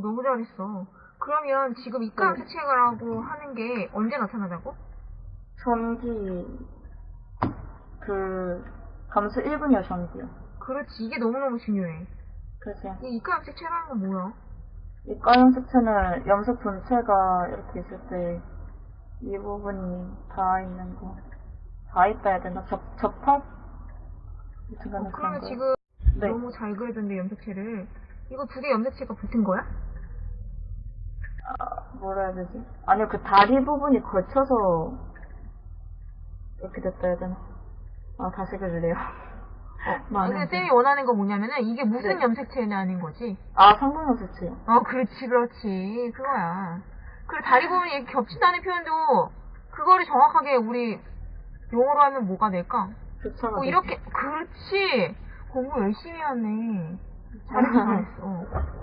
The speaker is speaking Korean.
너무 잘했어. 그러면 지금 입가 네. 염색체라고 하는 게 언제 나타나다고? 전기, 그, 감수 1분이요, 전기요. 그렇지, 이게 너무너무 중요해. 그래서 이 입가 염색체라는 건 뭐야? 이과 염색체는 염색 본체가 이렇게 있을 때 이 부분이 닿아 있는 거. 닿아 있다 해야 되나? 접, 접합? 어, 그러면 거. 지금 네. 너무 잘 그려졌는데 염색체를 이거 두 개 염색체가 붙은 거야? 아, 뭐라 해야 되지? 아니요, 그 다리 부분이 걸쳐서 이렇게 됐다 해야 되나? 아, 다시 그릴래요. 아, 많은 근데 게. 쌤이 원하는 건 뭐냐면은 이게 무슨 네. 염색체냐는 거지. 아, 상동 염색체요. 어, 그렇지, 그렇지. 그거야. 그리고 다리 부분이 이렇게 겹친다는 표현도 그거를 정확하게 우리 용어로 하면 뭐가 될까? 어. 이렇게, 그렇지. 공부 열심히 하네. 잘했어, 잘했어.